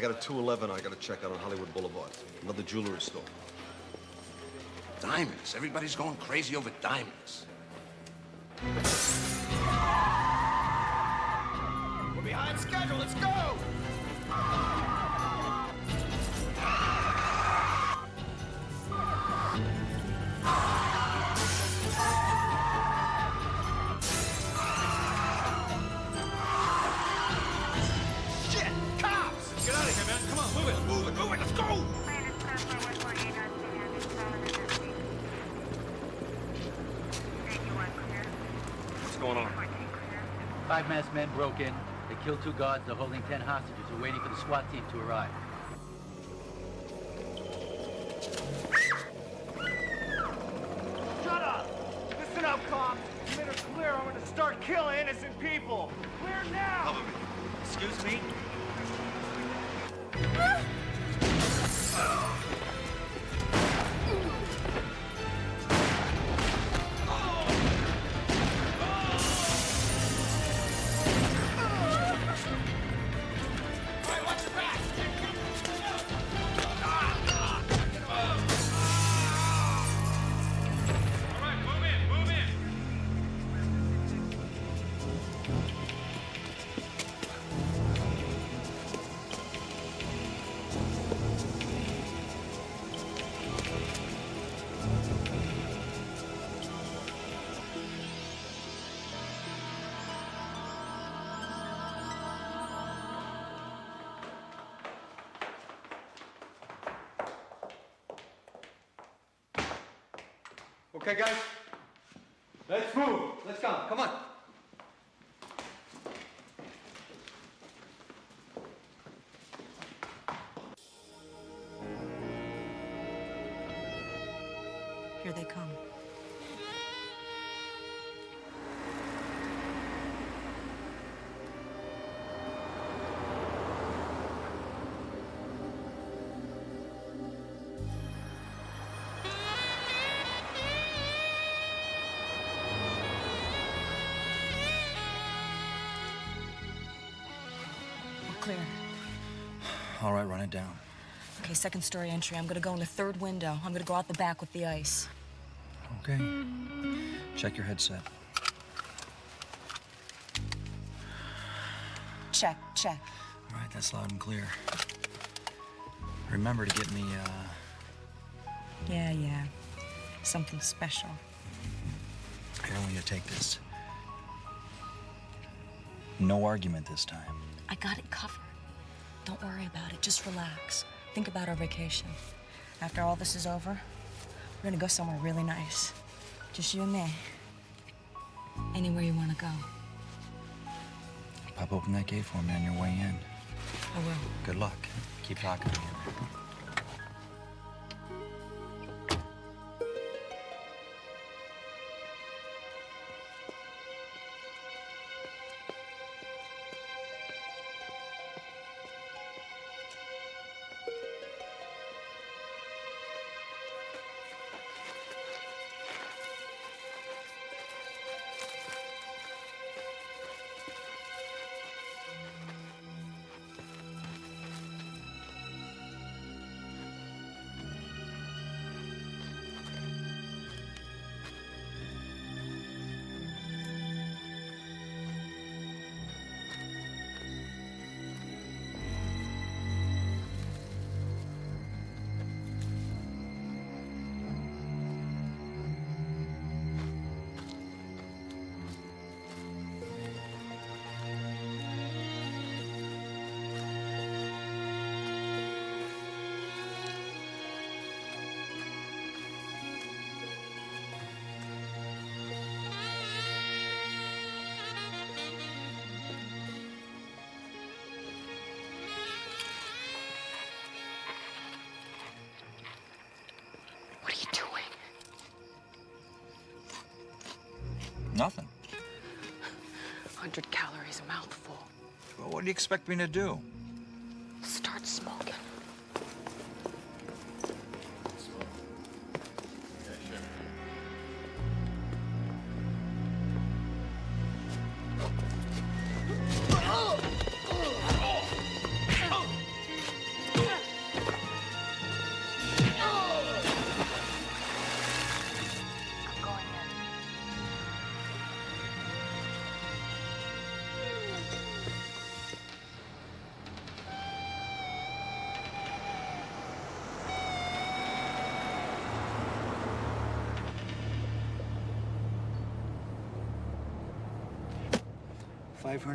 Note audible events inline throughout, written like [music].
I got a 211 I gotta check out on Hollywood Boulevard. Another jewelry store. Diamonds. Everybody's going crazy over diamonds. Masked men broke in. They killed two guards. They're holding ten hostages. We're waiting for the SWAT team to arrive. Okay, guys. Let's move. Let's go. Come on. It down. Okay, second story entry. I'm gonna go in the third window. I'm gonna go out the back with the ice. Okay. Check your headset. Check, check. All right, that's loud and clear. Remember to get me, uh, Yeah, yeah. Something special. here, I want you to take this. No argument this time. I got it covered. Don't worry about it. Just relax. Think about our vacation. After all this is over, we're gonna go somewhere really nice. Just you and me. Anywhere you wanna go. Pop open that gate for me on your way in. I will. Good luck. Keep talking to me. Nothing. 100 calories a mouthful. Well, what do you expect me to do?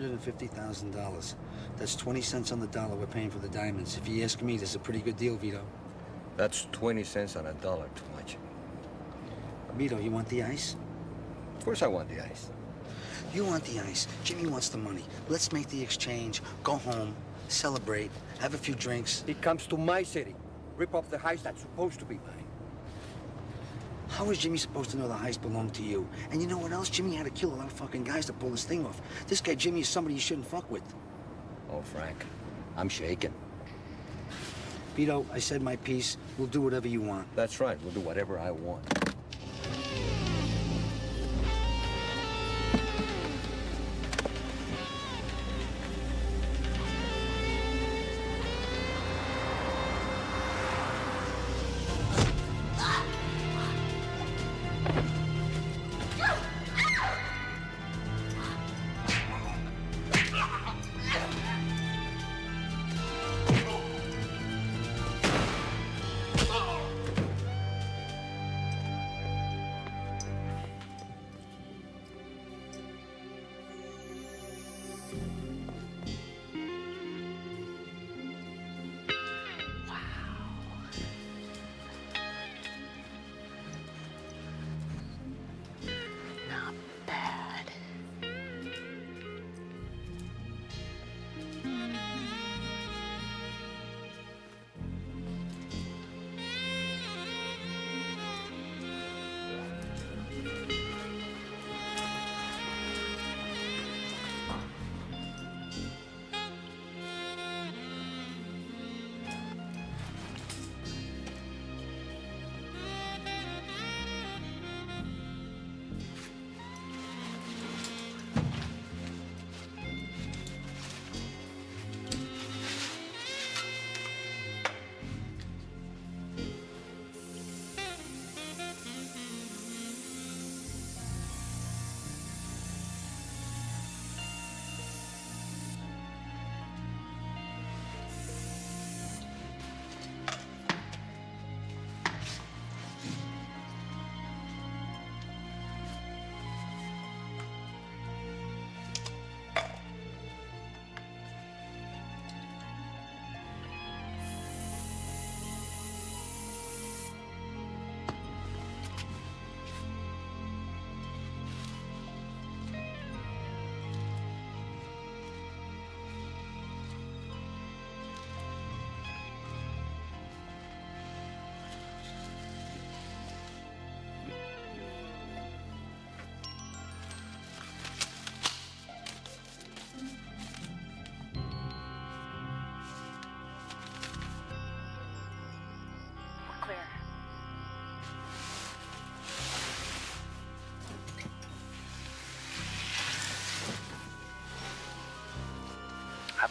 $550,000. That's 20 cents on the dollar we're paying for the diamonds. If you ask me, that's a pretty good deal, Vito. That's 20 cents on a dollar too much. Vito, you want the ice? Of course I want the ice. You want the ice. Jimmy wants the money. Let's make the exchange, go home, celebrate, have a few drinks. He comes to my city, rip off the heist that's supposed to be mine. How is Jimmy supposed to know the heist belonged to you? And you know what else? Jimmy had to kill a lot of fucking guys to pull this thing off. This guy Jimmy is somebody you shouldn't fuck with. Oh, Frank, I'm shaking. Vito, I said my piece. We'll do whatever you want. That's right, we'll do whatever I want.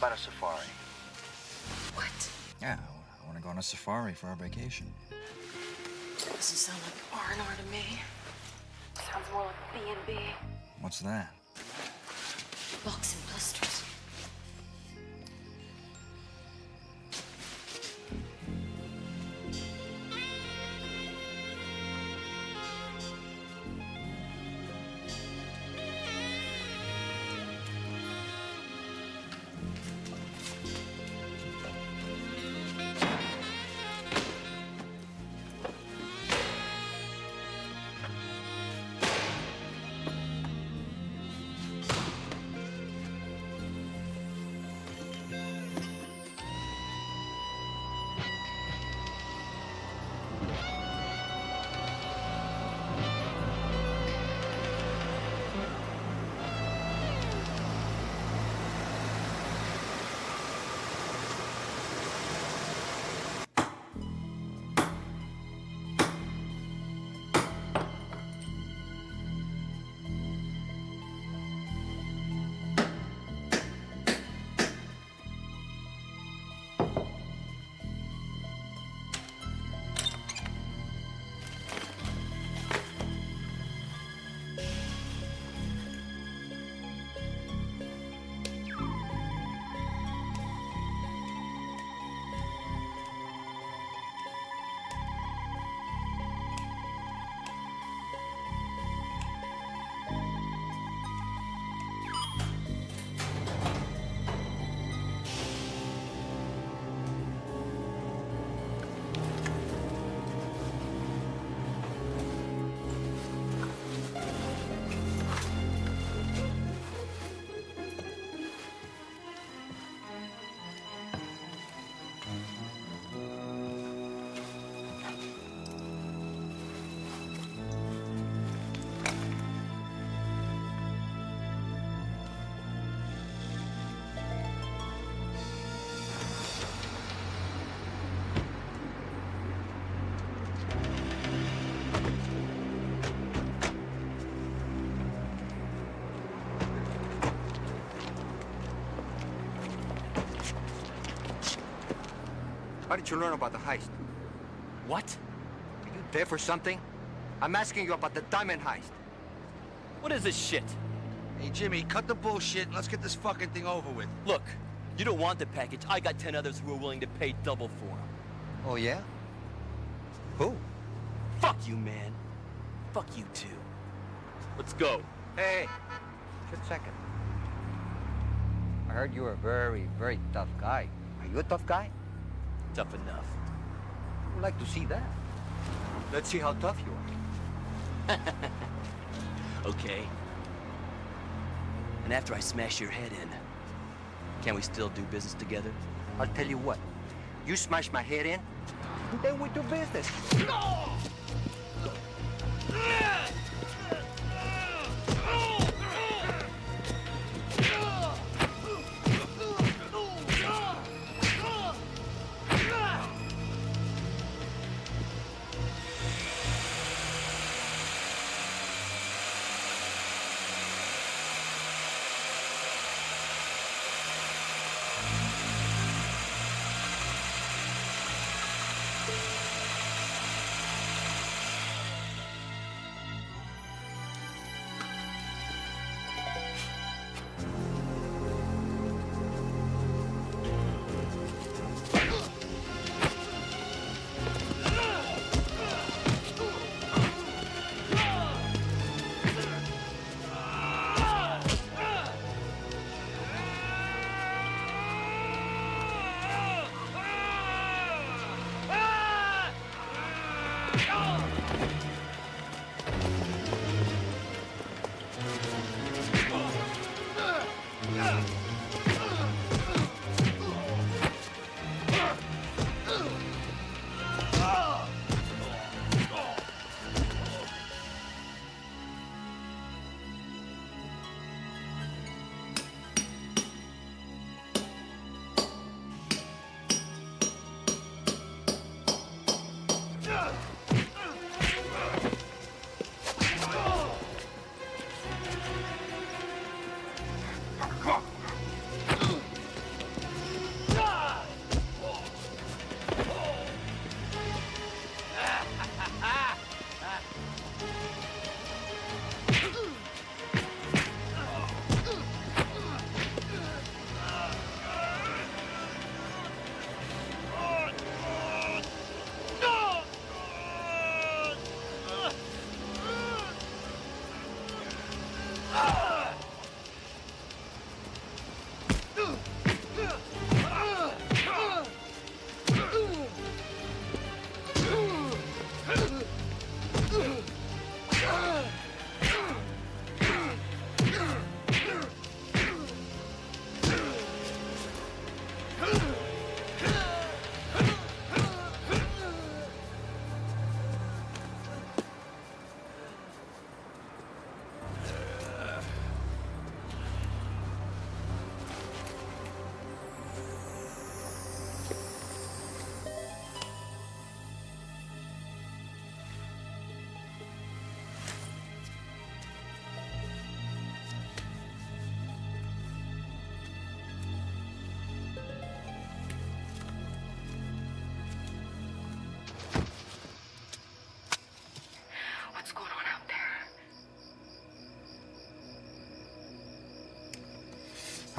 About a safari? What? Yeah, I want to go on a safari for our vacation. Doesn't sound like R&R to me. Sounds more like B&B. What's that? How did you learn about the heist? What? Are you there for something? I'm asking you about the diamond heist. What is this shit? Hey, Jimmy, cut the bullshit and let's get this fucking thing over with. Look, you don't want the package. I got ten others who are willing to pay double for them. Oh, yeah? Who? Fuck you, man. Fuck you too. Let's go. Hey, just a second. I heard you're a very, very tough guy. Are you a tough guy? Tough enough. I'd like to see that. Let's see how tough you are. [laughs] Okay. And after I smash your head in, can we still do business together? I'll tell you what. You smash my head in, then we do business. What's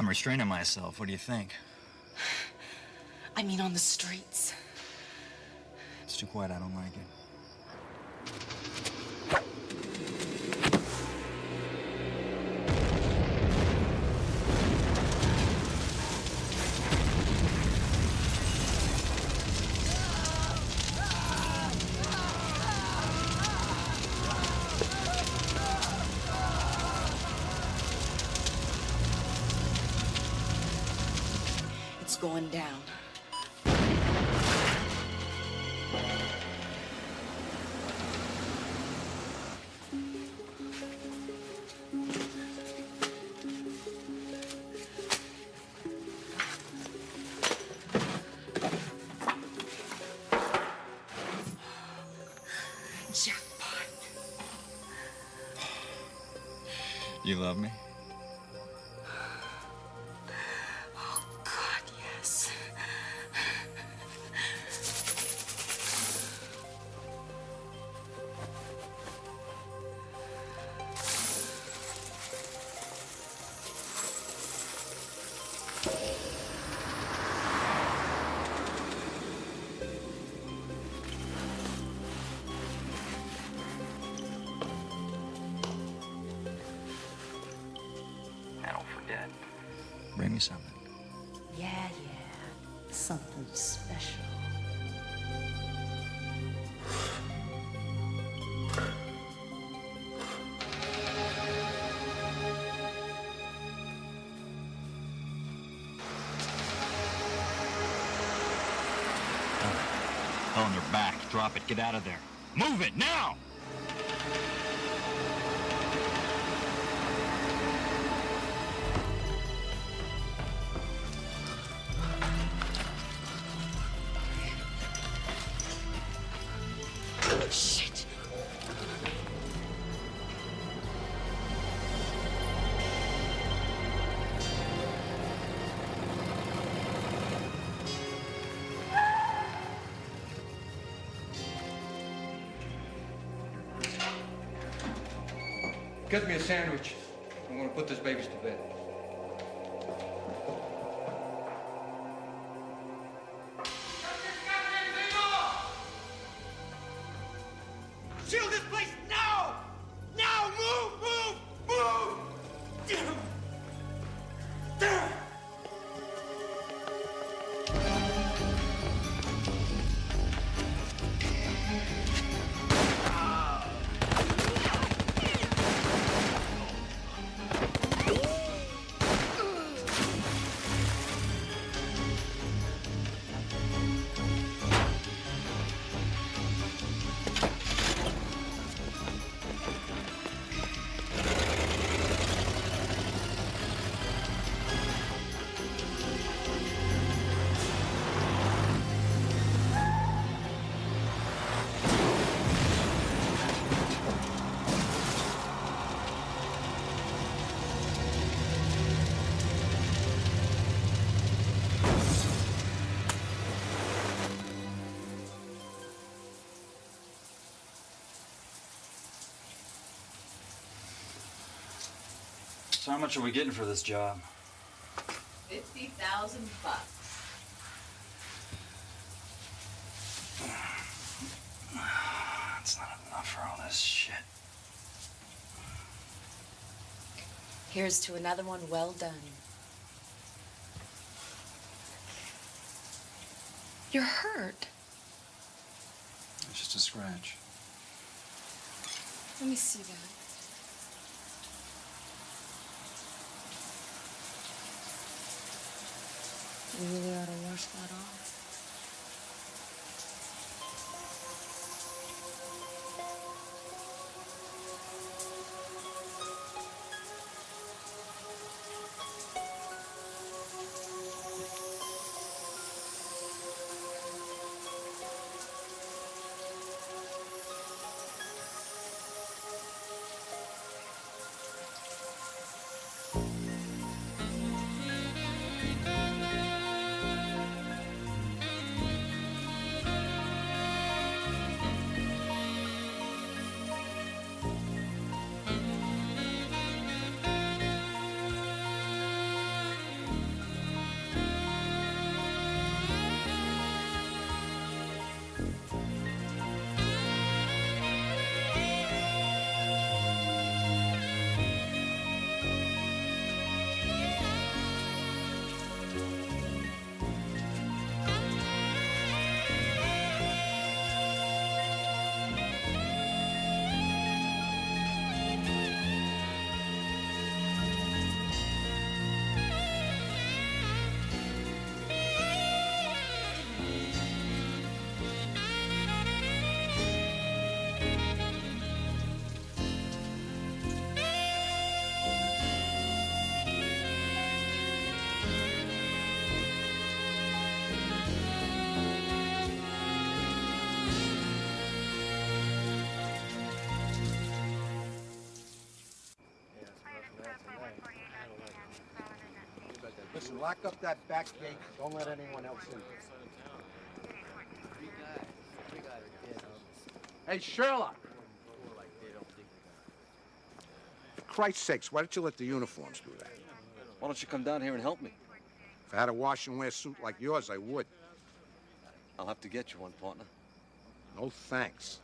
I'm restraining myself. What do you think? I mean, on the streets. It's too quiet. I don't like it. You love me? Drop it. Get out of there. Move it now! Get me a sandwich. I'm gonna put this babies to bed. So how much are we getting for this job? Fifty thousand bucks. That's not enough for all this shit. Here's to another one well done. You're hurt. It's just a scratch. Let me see that. You really ought to wash that off. Lock up that back gate. Don't let anyone else in. Hey, Sherlock. For Christ's sakes, why don't you let the uniforms do that? Why don't you come down here and help me? If I had a wash and wear suit like yours, I would. I'll have to get you one, partner. No thanks.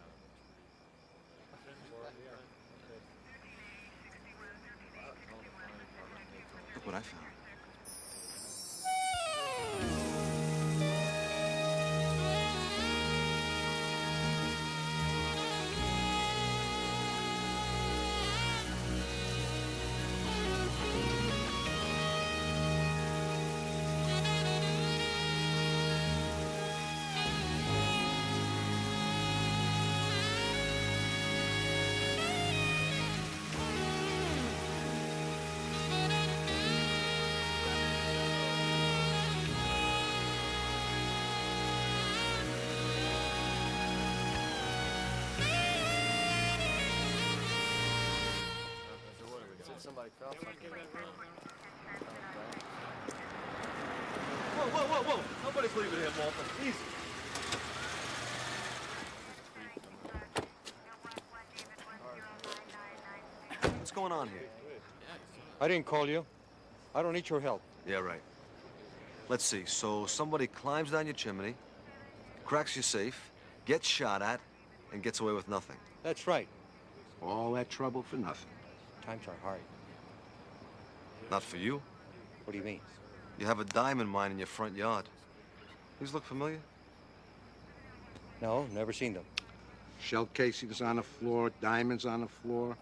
Look what I found. Somebody felt. Whoa, whoa, whoa, whoa! Nobody's leaving here, Walter. Easy. What's going on here? I didn't call you. I don't need your help. Yeah, right. Let's see. So somebody climbs down your chimney, cracks your safe, gets shot at, and gets away with nothing. That's right. All that trouble for nothing. Times are hard. Not for you. What do you mean? You have a diamond mine in your front yard. These look familiar? No, never seen them. Shell casings on the floor, diamonds on the floor.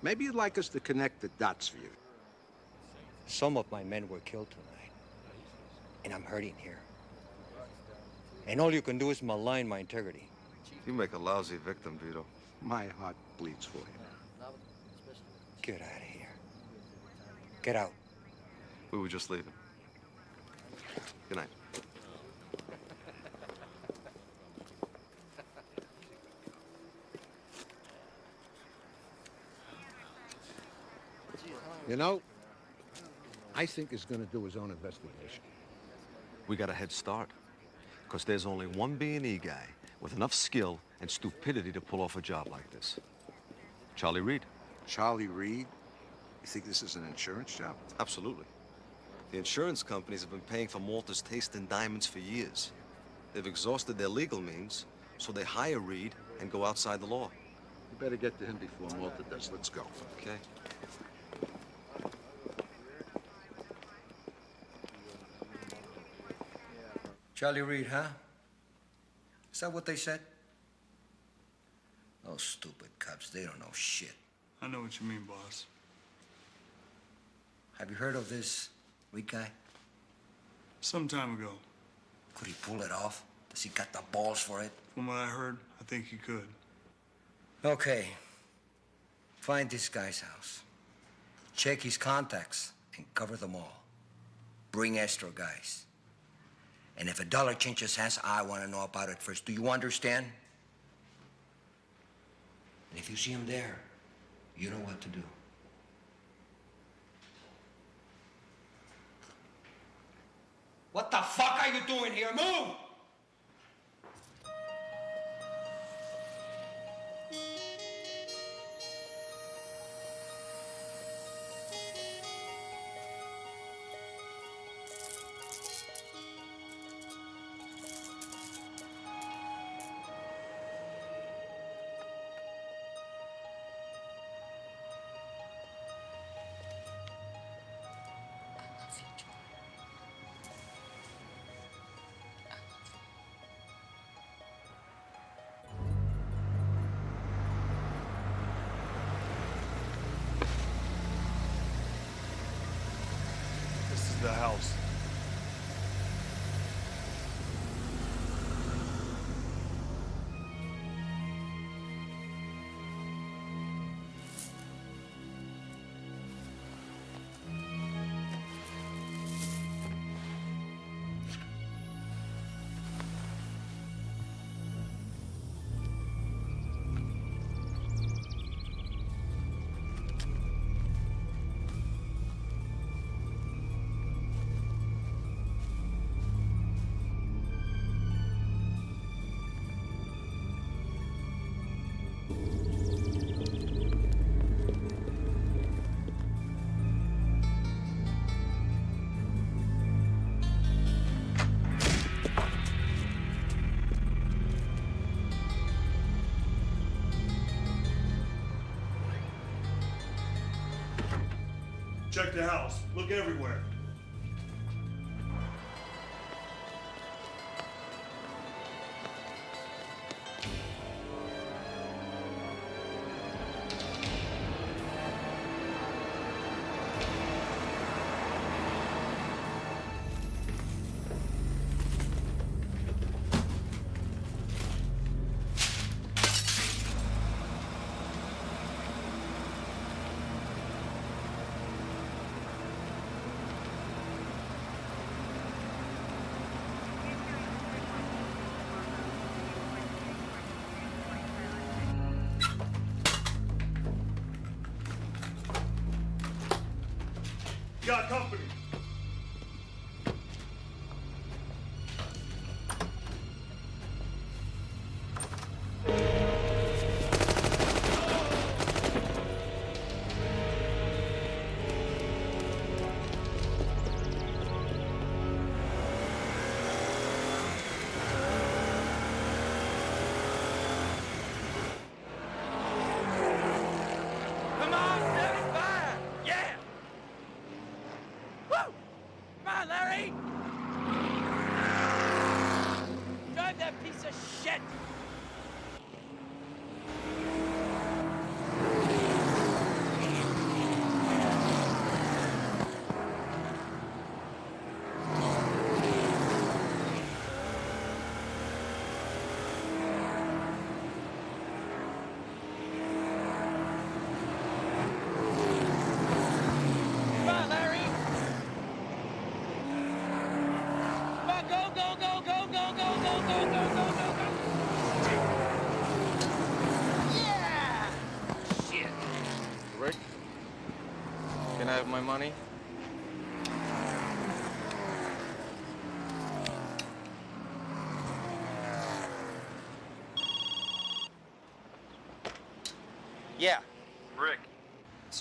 Maybe you'd like us to connect the dots for you. Some of my men were killed tonight. And I'm hurting here. And all you can do is malign my integrity. You make a lousy victim, Vito. My heart bleeds for you. Get out of here. Get out. We were just leaving. Good night. You know, I think he's gonna do his own investigation. We got a head start. Because there's only one B&E guy with enough skill and stupidity to pull off a job like this. Charlie Reed. Charlie Reed? You think this is an insurance job? Absolutely. The insurance companies have been paying for Malta's taste in diamonds for years. They've exhausted their legal means, so they hire Reed and go outside the law. You better get to him before Malta does. Let's go. Okay. Charlie Reed, huh? Is that what they said? Those stupid cops, they don't know shit. I know what you mean, boss. Have you heard of this weak guy? Some time ago. Could he pull it off? Does he got the balls for it? From what I heard, I think he could. Okay. Find this guy's house. Check his contacts and cover them all. Bring extra guys. And if a dollar changes hands, I want to know about it first. Do you understand? And if you see him there, you know what to do. Check the house. Look everywhere.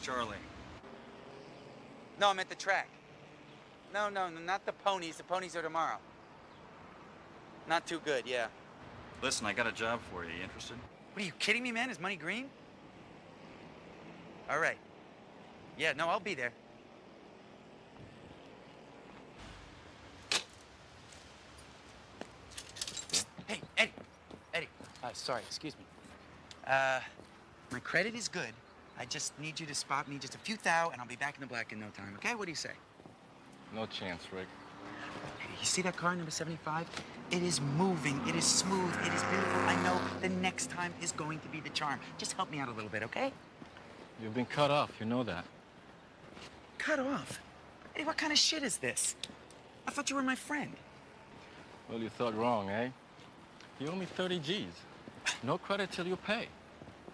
Charlie. No, I'm at the track. No, no, no, not the ponies. The ponies are tomorrow. Not too good, yeah. Listen, I got a job for you. You interested? What are you kidding me, man? Is money green? All right. Yeah, no, I'll be there. Hey, Eddie. Eddie. Uh, sorry, excuse me. Uh, my credit is good. I just need you to spot me just a few thou, and I'll be back in the black in no time, okay? What do you say? No chance, Rick. Hey, you see that car, number 75? It is moving. It is smooth. It is beautiful. I know the next time is going to be the charm. Just help me out a little bit, okay? You've been cut off. You know that. Cut off? Eddie, what kind of shit is this? I thought you were my friend. Well, you thought wrong, eh? You owe me 30 G's. No credit till you pay.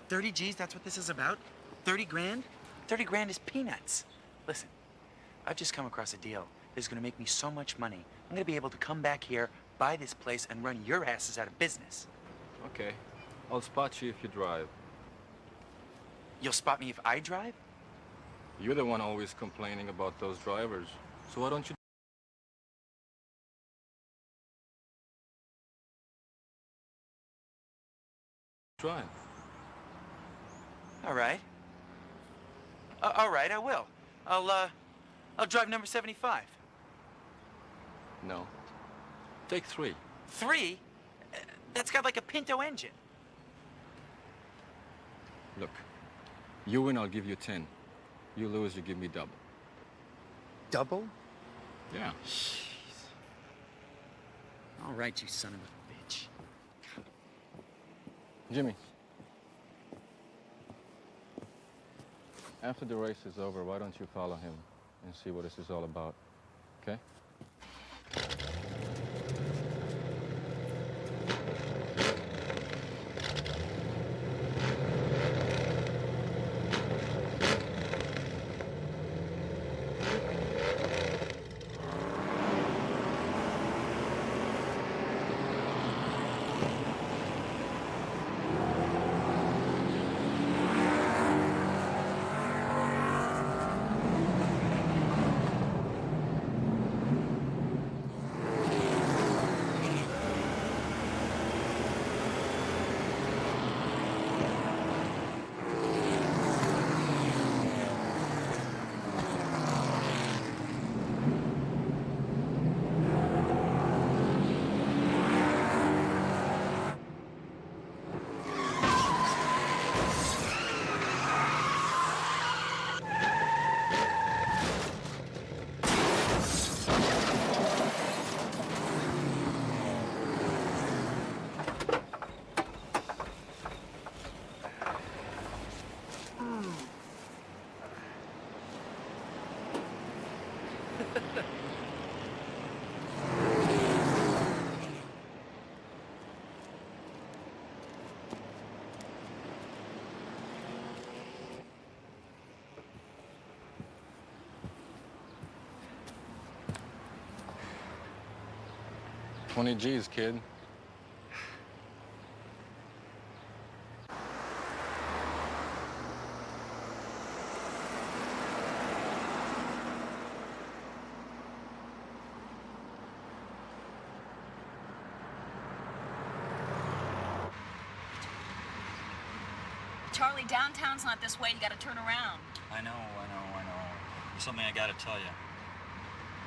30 G's, that's what this is about? 30 grand? 30 grand is peanuts. Listen, I've just come across a deal that's gonna make me so much money. I'm gonna be able to come back here, buy this place, and run your asses out of business. Okay. I'll spot you if you drive. You'll spot me if I drive? You're the one always complaining about those drivers. So why don't you drive? All right. Uh, all right, I will. I'll, uh, I'll drive number 75. No. Take three. Three? Uh, That's got like a Pinto engine. Look, you win, I'll give you 10. You lose, you give me double. Double? Yeah. All right, you son of a bitch. Jimmy. After the race is over, why don't you follow him and see what this is all about? Okay? 20 G's, kid. Charlie, downtown's not this way. You gotta turn around. I know, I know, I know. There's something I gotta tell you.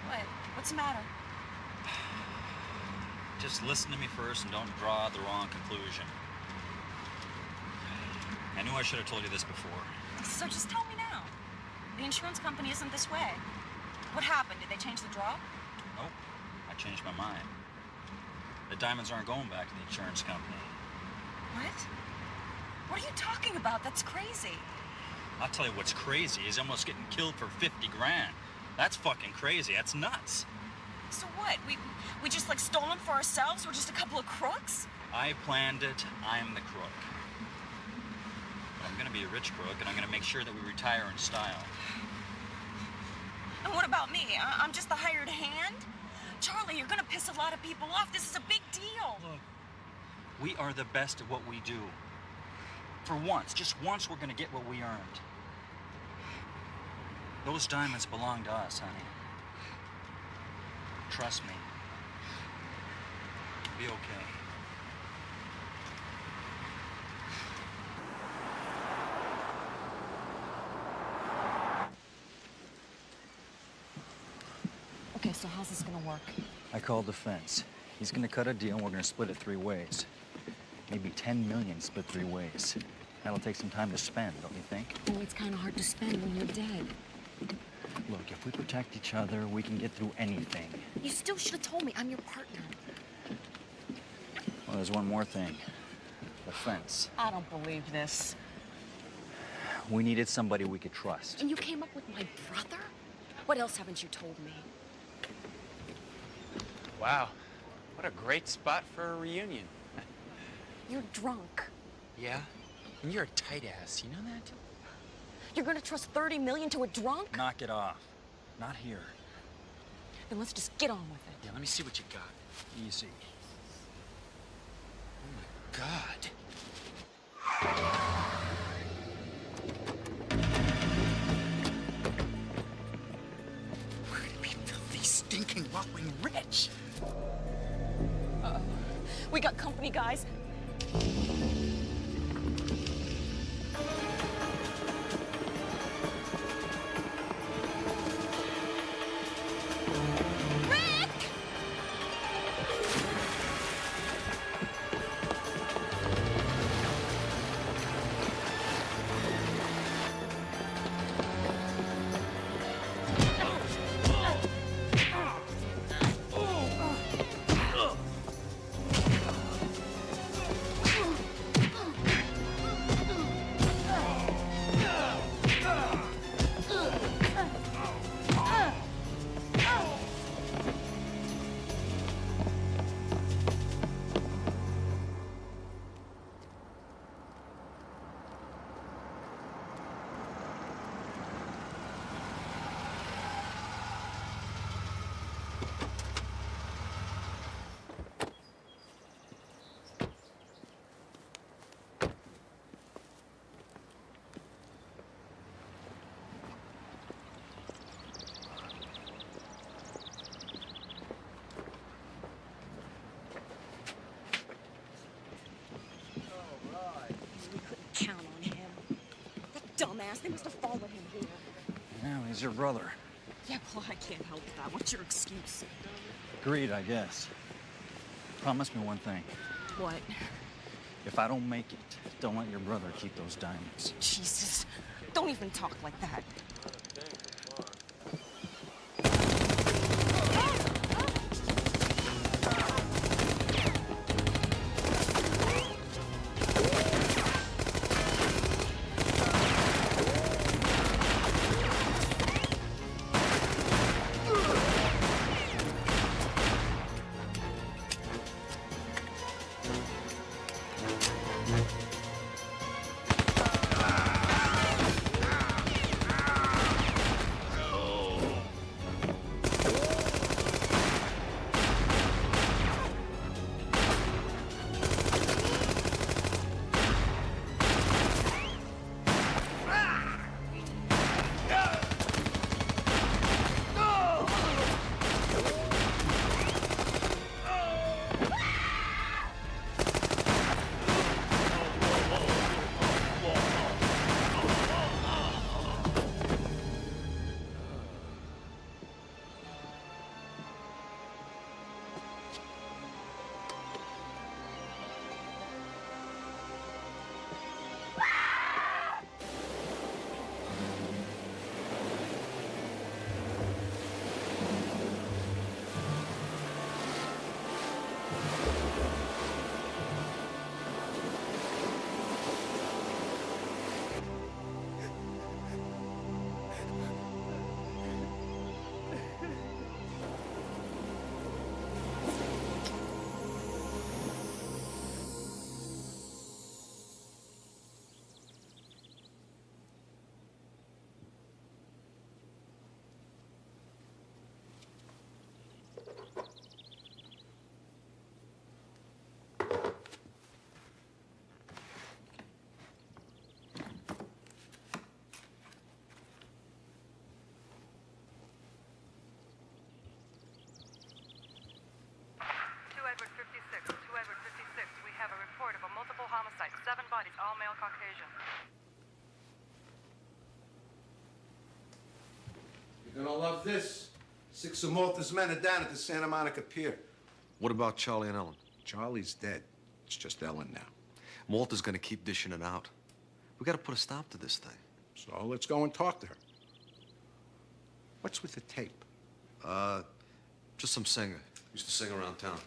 What? What's the matter? Just listen to me first and don't draw the wrong conclusion. I knew I should have told you this before. So just tell me now. The insurance company isn't this way. What happened? Did they change the draw? Nope, I changed my mind. The diamonds aren't going back to the insurance company. What? What are you talking about? That's crazy. I'll tell you what's crazy is almost getting killed for 50 grand. That's fucking crazy. That's nuts. So what? We we just like stole them for ourselves? We're just a couple of crooks? I planned it. I'm the crook. But I'm gonna be a rich crook, and I'm gonna make sure that we retire in style. And what about me? I- I'm just the hired hand? Charlie, you're gonna piss a lot of people off. This is a big deal. Look, we are the best at what we do. For once, just once, we're gonna get what we earned. Those diamonds belong to us, honey. Trust me. Be okay. Okay, so how's this gonna work? I called the fence. He's gonna cut a deal and we're gonna split it three ways. Maybe 10 million split three ways. That'll take some time to spend, don't you think? Well, it's kind of hard to spend when you're dead. Look, if we protect each other, we can get through anything. You still should have told me I'm your partner. Well, there's one more thing. The fence. I don't believe this. We needed somebody we could trust. And you came up with my brother? What else haven't you told me? Wow. What a great spot for a reunion. You're drunk. Yeah? And you're a tight ass, you know that? You're gonna trust 30 million to a drunk? Knock it off. Not here. Then let's just get on with it. Yeah, let me see what you got. Easy. Oh my god. We're gonna be filthy, stinking, rolling rich. Uh-oh. We got company, guys. Dumbass, they must have followed him here. Yeah, he's your brother. Yeah, well, I can't help that. What's your excuse? Greed, I guess. Promise me one thing. What? If I don't make it, don't let your brother keep those diamonds. Jesus. Don't even talk like that. Seven bodies, all male Caucasian. You're gonna love this. Six of Malta's men are down at the Santa Monica Pier. What about Charlie and Ellen? Charlie's dead. It's just Ellen now. Malta's gonna keep dishing it out. We gotta put a stop to this thing. So let's go and talk to her. What's with the tape? Uh, just some singer. Used to sing around town.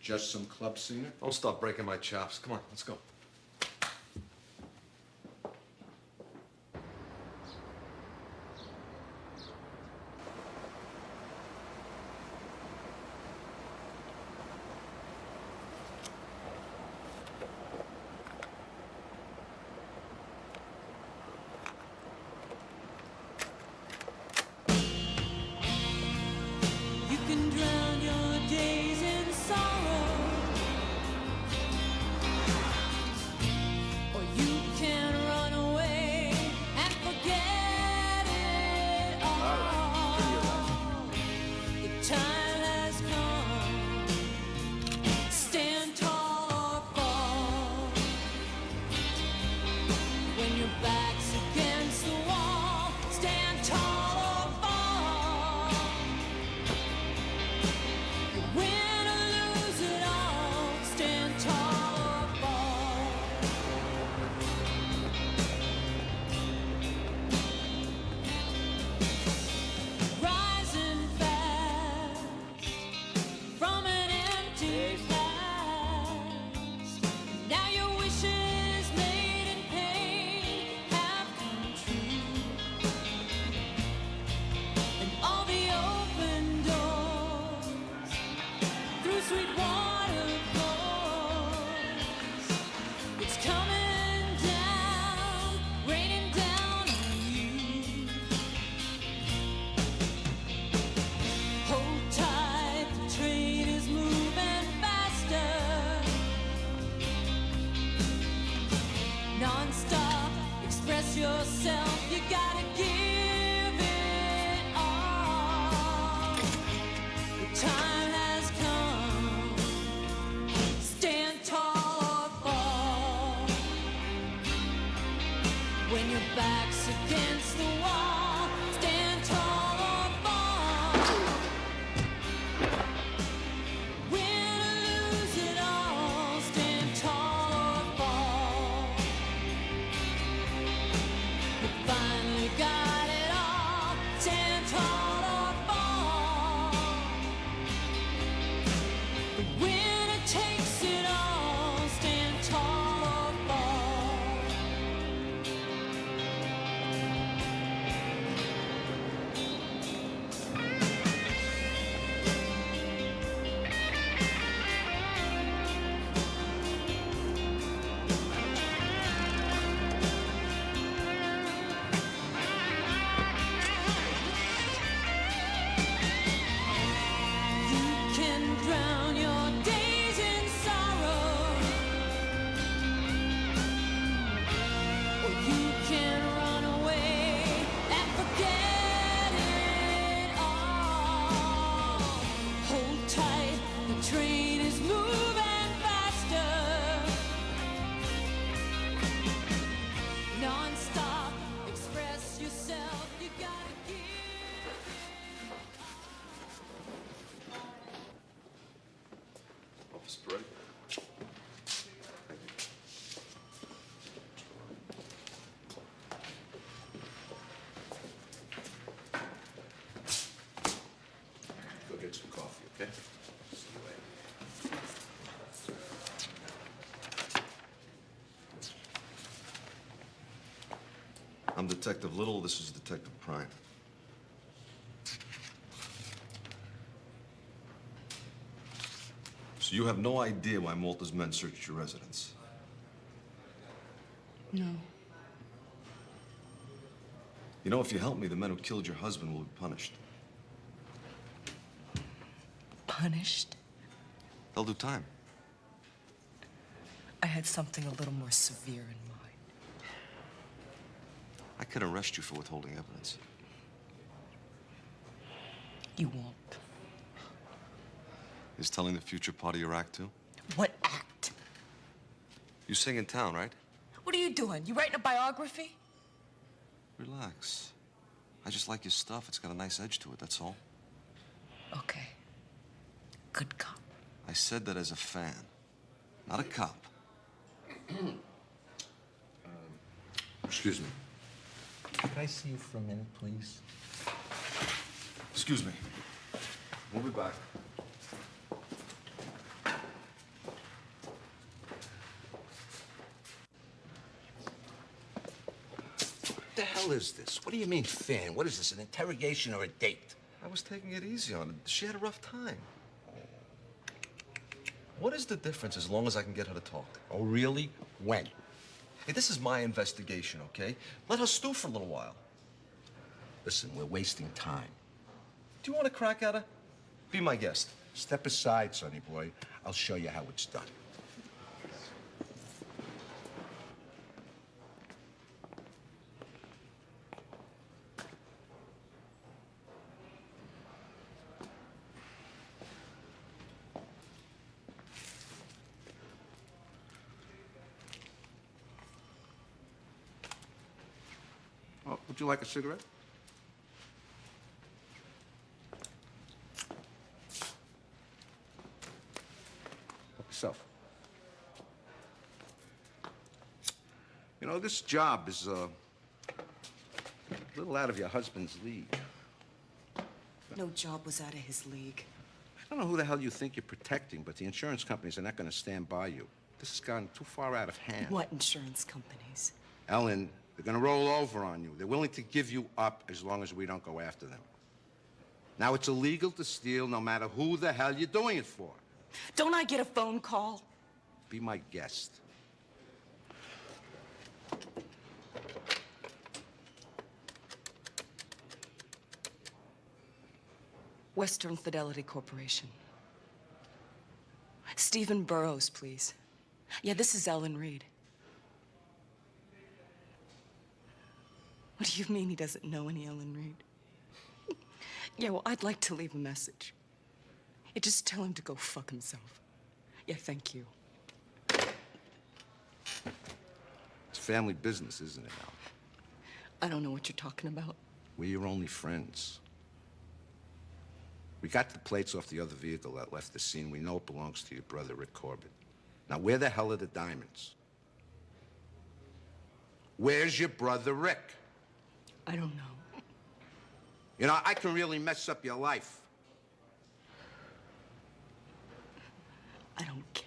Just some club singer? Don't stop breaking my chops. Come on, let's go. Detective Little. This is Detective Prime. So you have no idea why Malta's men searched your residence? No. You know, if you help me, the men who killed your husband will be punished. Punished? They'll do time. I had something a little more severe in mind. I could arrest you for withholding evidence. You won't. Is telling the future part of your act, too? What act? You sing in town, right? What are you doing? You writing a biography? Relax. I just like your stuff. It's got a nice edge to it, that's all. Okay. Good cop. I said that as a fan, not a cop. [clears throat] Um, excuse me. Can I see you for a minute, please? Excuse me. We'll be back. What the hell is this? What do you mean, fan? What is this, an interrogation or a date? I was taking it easy on her. She had a rough time. What is the difference as long as I can get her to talk? Oh, really? When? Hey, this is my investigation, okay? Let her stew for a little while. Listen, we're wasting time. Do you want to crack at her? Be my guest. Step aside, sonny boy. I'll show you how it's done. Oh, would you like a cigarette? Help yourself. You know, this job is uh, a little out of your husband's league. No job was out of his league. I don't know who the hell you think you're protecting, but the insurance companies are not going to stand by you. This has gone too far out of hand. What insurance companies? Ellen, they're going to roll over on you. They're willing to give you up as long as we don't go after them. Now, it's illegal to steal no matter who the hell you're doing it for. Don't I get a phone call? Be my guest. Western Fidelity Corporation. Stephen Burrows, please. Yeah, this is Ellen Reed. What do you mean he doesn't know any Ellen Reed? [laughs] yeah, well, I'd like to leave a message. Yeah, just tell him to go fuck himself. Yeah, thank you. It's family business, isn't it, Al? I don't know what you're talking about. We're your only friends. We got the plates off the other vehicle that left the scene. We know it belongs to your brother, Rick Corbett. Now, where the hell are the diamonds? Where's your brother, Rick? I don't know. You know, I can really mess up your life. I don't care.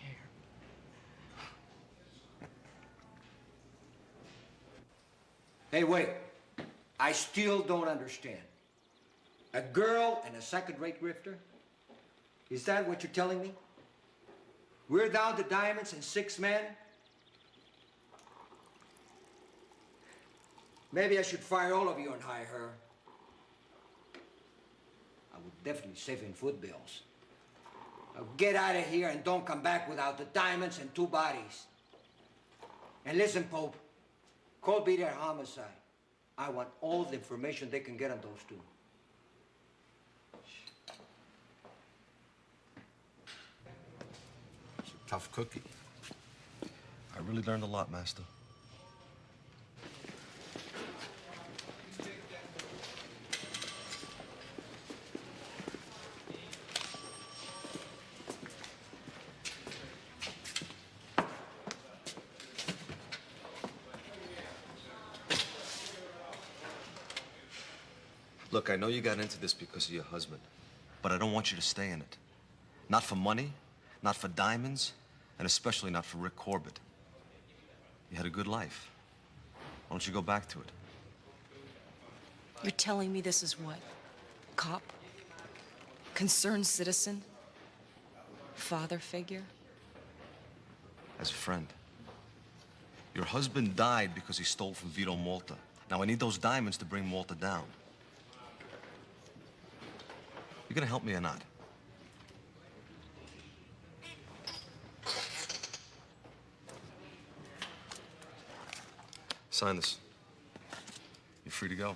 Hey, wait. I still don't understand. A girl and a second-rate grifter? Is that what you're telling me? We're down to diamonds and six men? Maybe I should fire all of you and hire her. I would definitely save in food bills. Now get out of here and don't come back without the diamonds and two bodies. And listen, Pope, call be their Homicide. I want all the information they can get on those two. It's a tough cookie. I really learned a lot, Master. Look, I know you got into this because of your husband, but I don't want you to stay in it. Not for money, not for diamonds, and especially not for Rick Corbett. You had a good life. Why don't you go back to it? You're telling me this is what? Cop? Concerned citizen? Father figure? As a friend. Your husband died because he stole from Vito Malta. Now I need those diamonds to bring Malta down. You gonna help me or not? Sign this. You're free to go.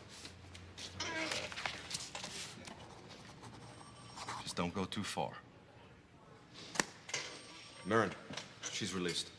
Just don't go too far. Mirren, she's released.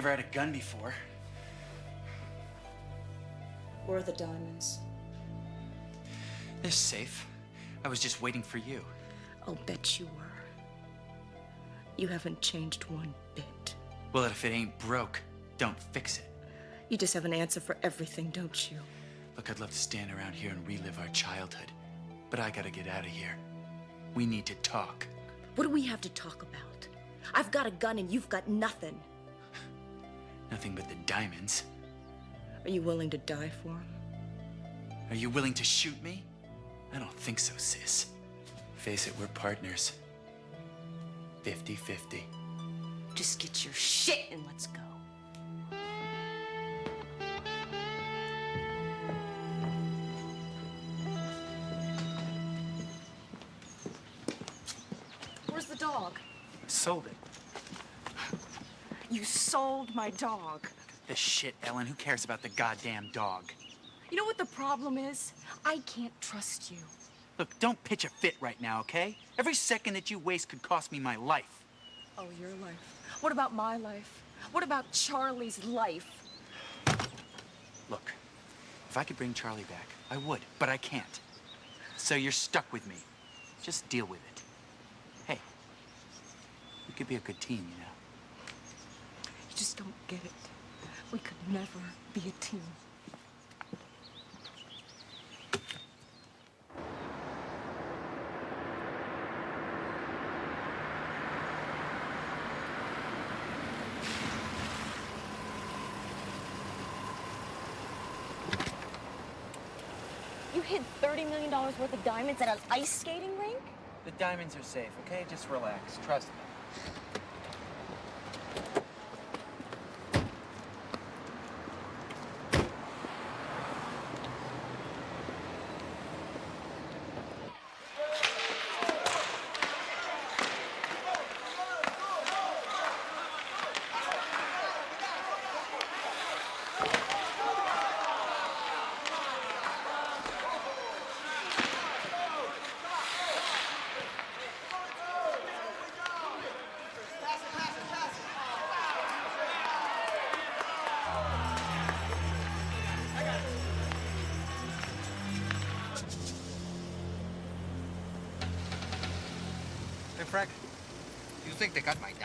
Never had a gun before. Where are the diamonds? They're safe. I was just waiting for you. I'll bet you were. You haven't changed one bit. Well, if it ain't broke, don't fix it. You just have an answer for everything, don't you? Look, I'd love to stand around here and relive our childhood, but I gotta get out of here. We need to talk. What do we have to talk about? I've got a gun and you've got nothing. Nothing but the diamonds. Are you willing to die for 'em? Are you willing to shoot me? I don't think so, sis. Face it, we're partners. 50 50. Just get your shit and let's go. Where's the dog? Sold it. Sold my dog. The shit, Ellen. Who cares about the goddamn dog? You know what the problem is? I can't trust you. Look, don't pitch a fit right now, okay? Every second that you waste could cost me my life. Oh, your life. What about my life? What about Charlie's life? Look, if I could bring Charlie back, I would, but I can't. So you're stuck with me. Just deal with it. Hey, we could be a good team, you know. You just don't get it. We could never be a team. You hid $30 million worth of diamonds at an ice skating rink? The diamonds are safe, okay? Just relax. Trust me.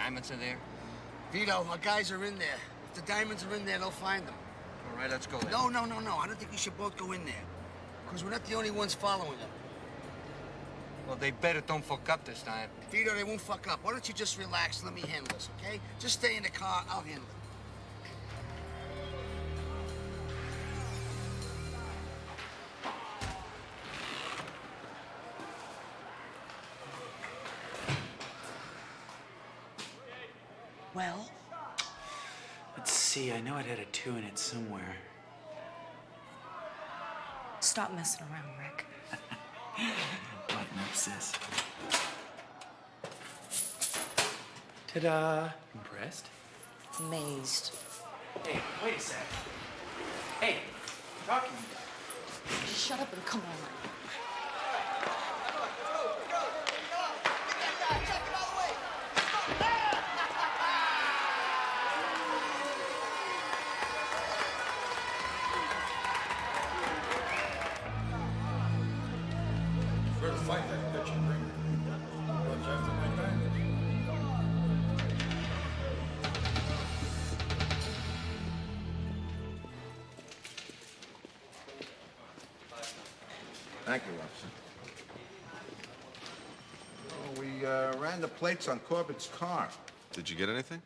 Diamonds are there? Vito, our guys are in there. If the diamonds are in there, they'll find them. All right, let's go then. No, no, no, no. I don't think we should both go in there. Because we're not the only ones following them. Well, they better don't fuck up this time. Vito, they won't fuck up. Why don't you just relax and let me handle this, okay? Just stay in the car. I'll handle it. Well, Let's see, I know it had a two in it somewhere. stop messing around, Rick. [laughs] Button up, sis. Ta-da! Impressed? Amazed. Hey, wait a sec. Hey, I'm talking. Just shut up and come on. Ran on Corbett's car. Did you get anything?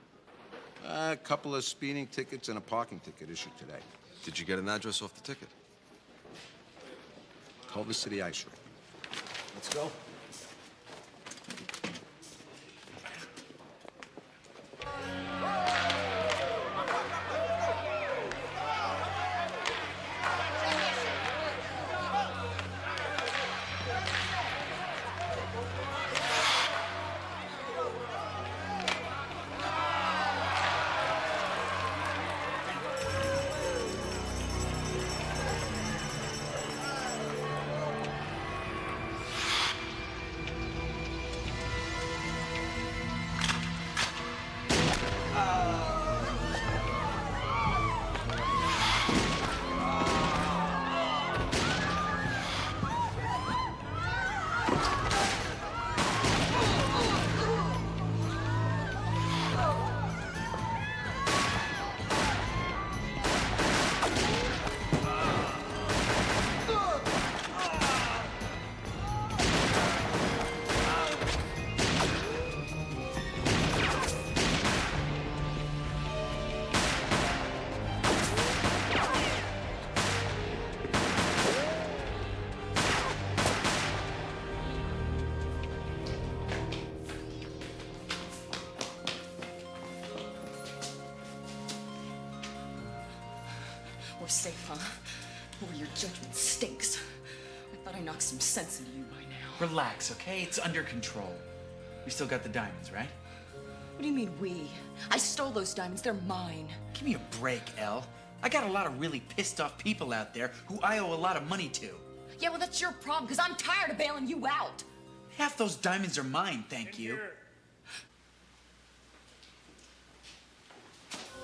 a couple of speeding tickets and a parking ticket issued today. Did you get an address off the ticket? Culver City Ice Rink. Let's go. Okay? It's under control. We still got the diamonds, right? What do you mean, we? I stole those diamonds. They're mine. Give me a break, Elle. I got a lot of really pissed off people out there who I owe a lot of money to. Yeah, well, that's your problem, because I'm tired of bailing you out. Half those diamonds are mine, thank you.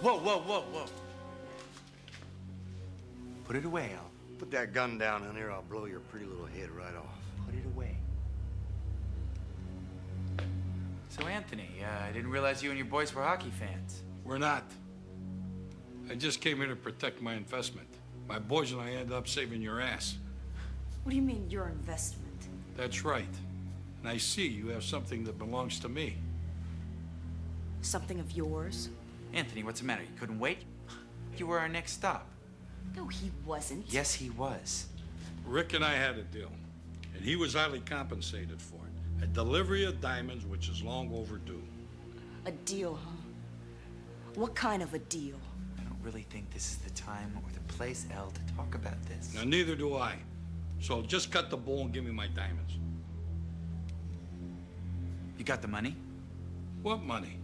Whoa, whoa, whoa, whoa. Put it away, Al. Put that gun down, honey, or I'll blow your pretty little head right off. Put it away. So, Anthony, uh, I didn't realize you and your boys were hockey fans. We're not. I just came here to protect my investment. My boys and I ended up saving your ass. What do you mean, your investment? That's right. And I see you have something that belongs to me. Something of yours? Anthony, what's the matter? You couldn't wait? [sighs] You were our next stop. No, he wasn't. Yes, he was. Rick and I had a deal, and he was highly compensated for it. A delivery of diamonds, which is long overdue. A deal, huh? What kind of a deal? I don't really think this is the time or the place, Elle, to talk about this. Now, neither do I. So just cut the bull and give me my diamonds. You got the money? What money?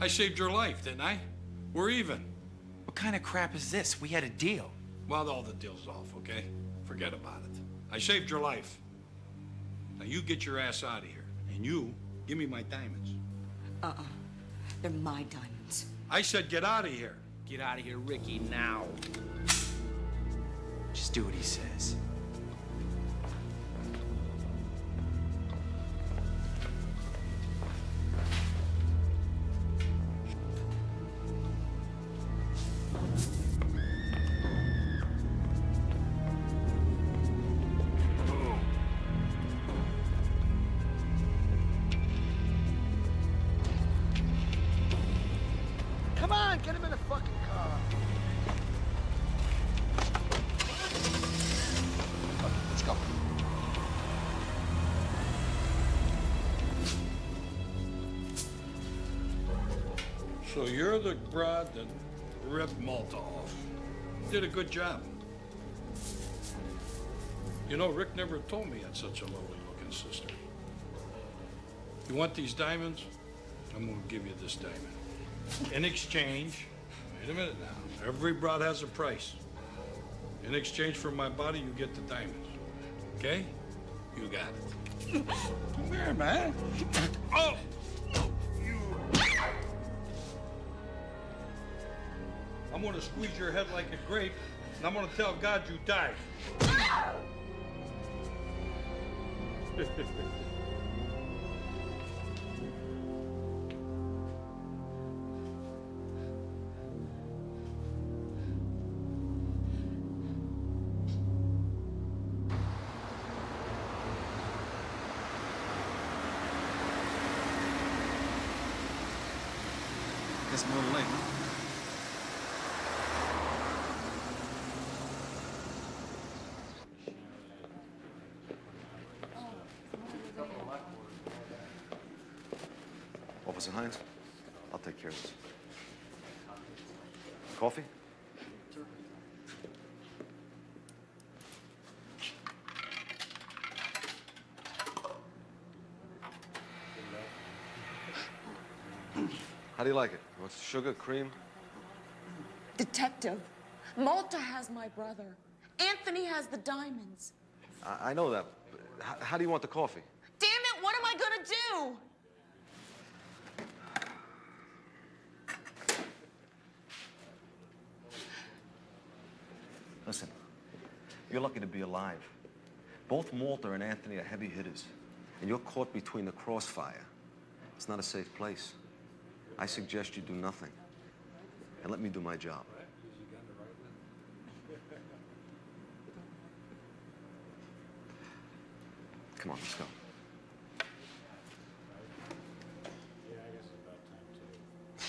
I saved your life, didn't I? We're even. What kind of crap is this? We had a deal. Well, all the deal's off, okay? Forget about it. I saved your life. Now you get your ass out of here, and you give me my diamonds. Uh-uh. They're my diamonds. I said get out of here. Get out of here, Ricky, now. Just do what he says. You're the broad that ripped Malta off. Did a good job. You know, Rick never told me you had such a lovely-looking sister. You want these diamonds? I'm gonna give you this diamond. In exchange, wait a minute now, every broad has a price. In exchange for my body, you get the diamonds. Okay? You got it. Come here, man. Oh! I'm gonna squeeze your head like a grape, and I'm gonna tell God you died. [laughs] [laughs] Officer Hines, I'll take care of this. Coffee? How do you like it? You want sugar, cream? Detective, Malta has my brother. Anthony has the diamonds. I, I know that. how do you want the coffee? Damn it, what am I gonna do? Listen, you're lucky to be alive. Both Malta and Anthony are heavy hitters, and you're caught between the crossfire. It's not a safe place. I suggest you do nothing, and let me do my job. Come on, let's go.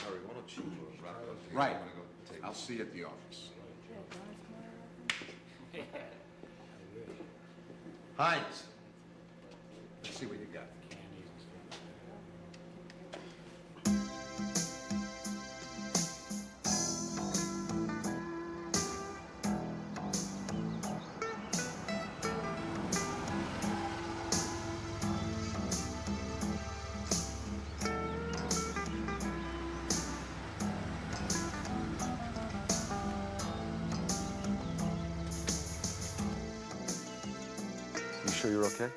Harry, why don't you uh, wrap it up? here? Right. I wanna go take- I'll see you at the office. Hines. Okay?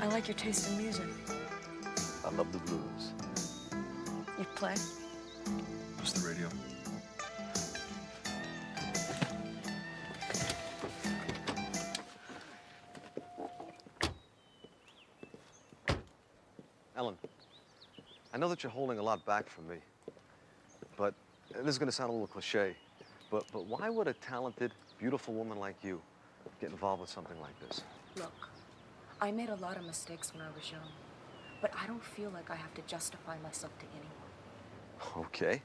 I like your taste in music. I love the blues. You play? Just the radio. Ellen, I know that you're holding a lot back from me, but this is going to sound a little cliche, but, but why would a talented, beautiful woman like you get involved with something like this? Look, I made a lot of mistakes when I was young, but I don't feel like I have to justify myself to anyone. Okay.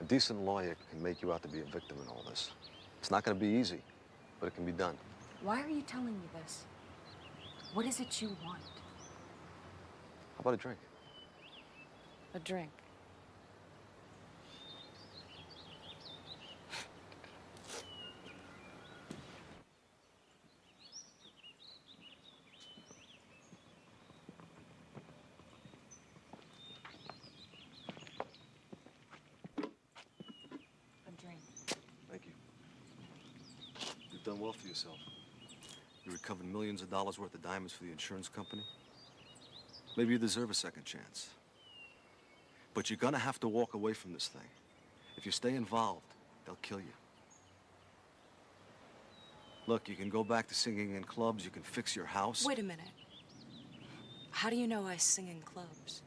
A decent lawyer can make you out to be a victim in all this. It's not going to be easy, but it can be done. Why are you telling me this? What is it you want? How about a drink? A drink. A drink. Thank you. You've done well for yourself. You recovered millions of dollars worth of diamonds for the insurance company. Maybe you deserve a second chance. But you're gonna have to walk away from this thing. If you stay involved, they'll kill you. Look, you can go back to singing in clubs, you can fix your house. Wait a minute. How do you know I sing in clubs?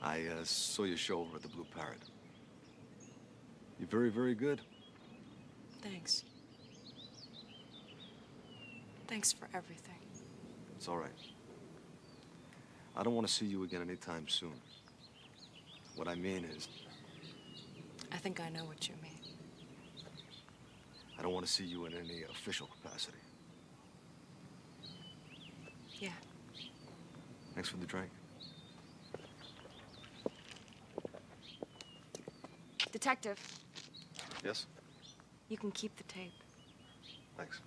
I uh, saw your show over at the Blue Parrot. You're very, very good. Thanks. Thanks for everything. It's all right. I don't want to see you again anytime soon. What I mean is... I think I know what you mean. I don't want to see you in any official capacity. Yeah. Thanks for the drink. Detective. Yes? You can keep the tape. Thanks.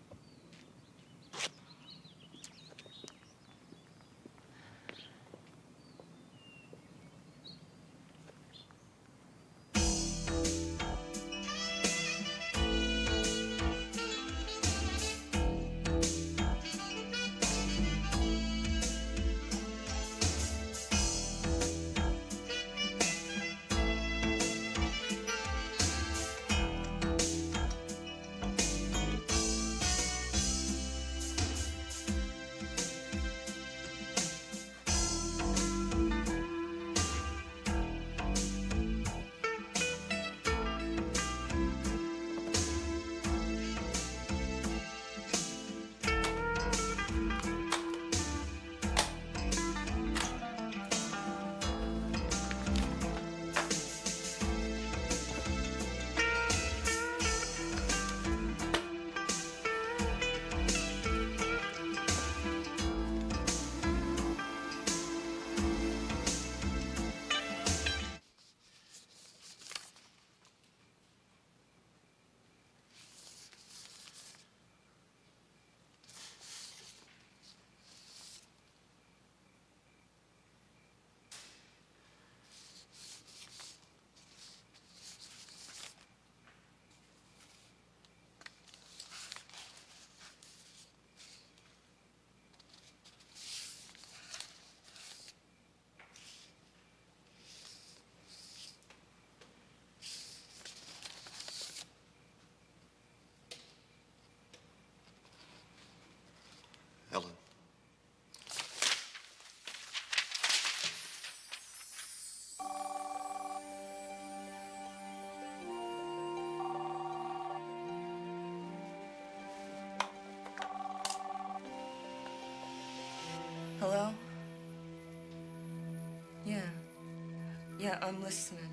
Yeah, I'm listening.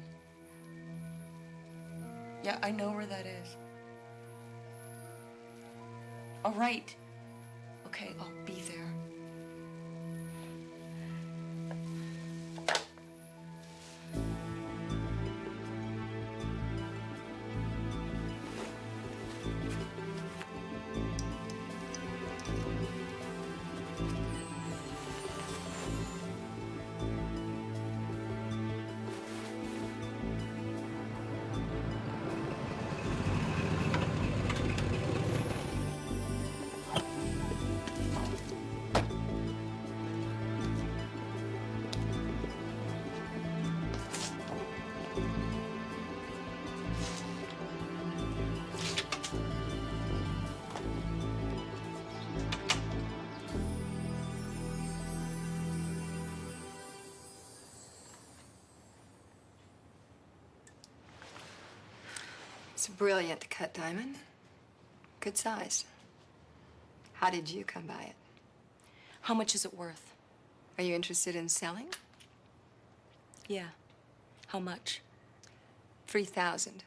Yeah, I know where that is. All right. It's a brilliant cut diamond. Good size. How did you come by it? How much is it worth? Are you interested in selling? Yeah. How much? 3000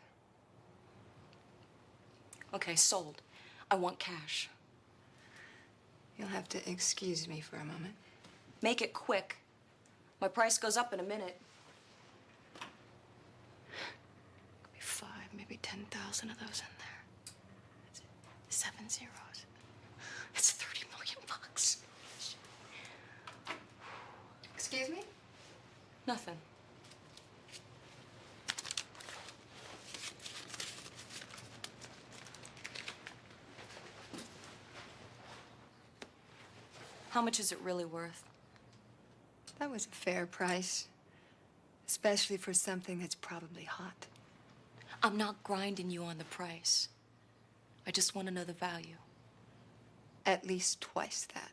Okay, sold. I want cash. You'll have to excuse me for a moment. Make it quick. My price goes up in a minute. Could be five, maybe 10,000 of those in there. That's Seven zeros. That's 30 million bucks. Excuse me? Nothing. How much is it really worth? That was a fair price. Especially for something that's probably hot. I'm not grinding you on the price. I just want to know the value. At least twice that.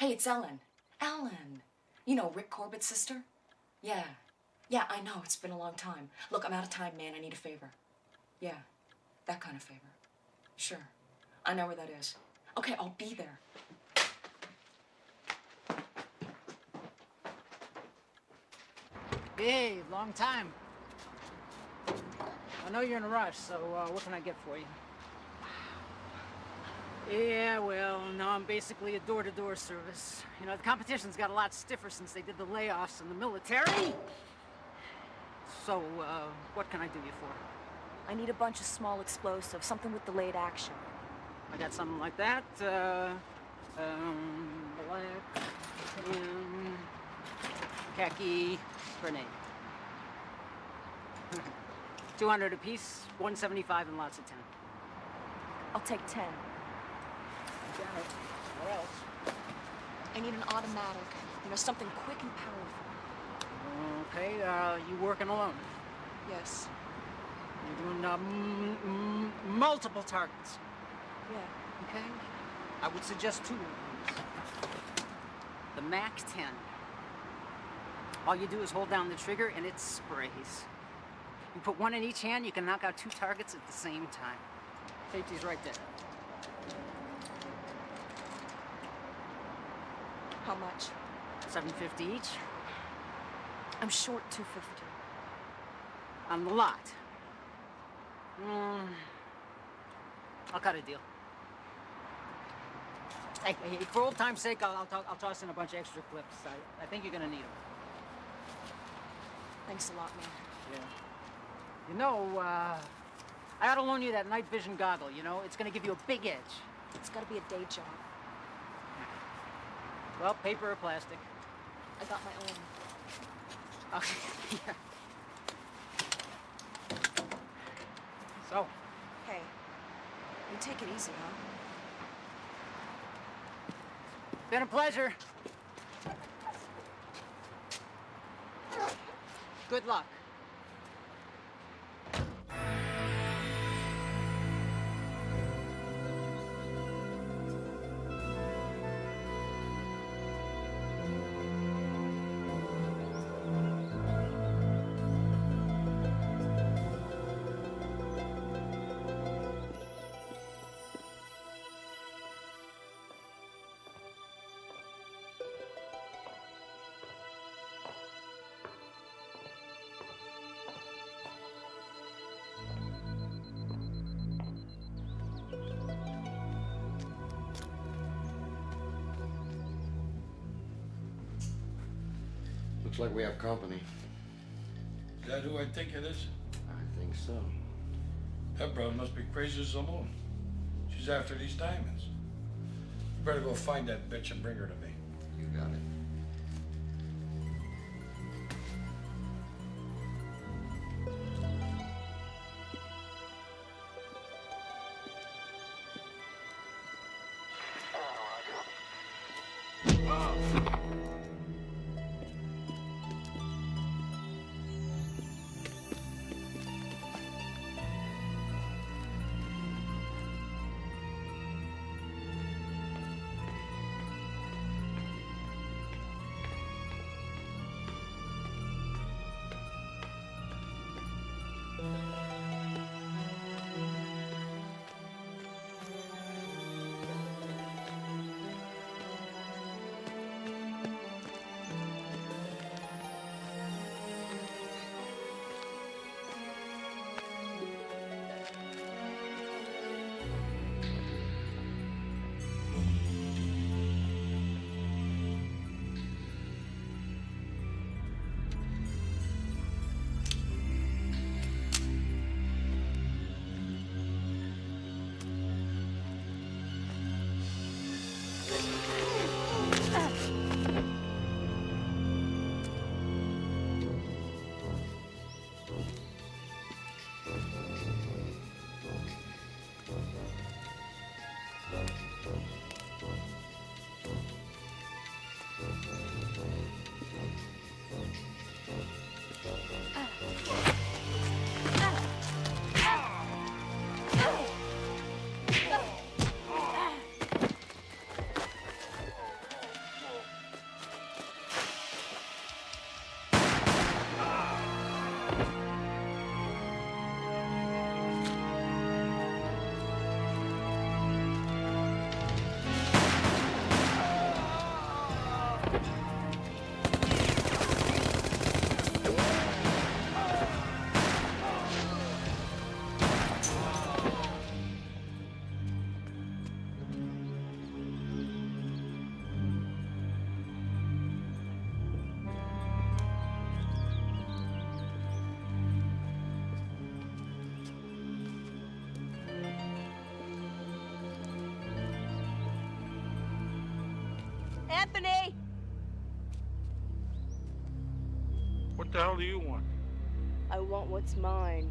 Hey, it's Ellen. Ellen. You know Rick Corbett's sister? Yeah. Yeah, I know. It's been a long time. Look, I'm out of time, man. I need a favor. Yeah, that kind of favor. Sure. I know where that is. Okay, I'll be there. Hey, long time. I know you're in a rush, so uh, what can I get for you? Yeah, well, now I'm basically a door-to-door service. You know, the competition's got a lot stiffer since they did the layoffs in the military. So, uh, what can I do you for? I need a bunch of small explosives, something with delayed action. I got something like that. Uh, um, black, um, khaki, grenade. [laughs] 200 apiece, 175 and lots of 10. I'll take 10. It. What else? I need an automatic. You know, something quick and powerful. Okay, uh, you working alone? Yes. You're doing uh, multiple targets. Yeah. Okay. I would suggest two. The MAC 10. All you do is hold down the trigger and it sprays. You put one in each hand, you can knock out two targets at the same time. Safety's right there. How much? 750 each I'm short 250. on the lot. Mm, I'll cut a deal. Hey, hey, for old time's sake, I'll, I'll, I'll toss in a bunch of extra clips. I, I think you're gonna need them. Thanks a lot, man. Yeah. You know, uh, I ought to loan you that night vision goggle, you know? It's gonna give you a big edge. It's gotta be a day job. Well, paper or plastic. I got my own. Okay, [laughs] yeah. So, Hey, you take it easy, huh? been a pleasure. Good luck. Looks like we have company. Is that who I think it is? I think so. That broad must be crazy as a loon. She's after these diamonds. You better go find that bitch and bring her to me. The hell do you want? I want what's mine.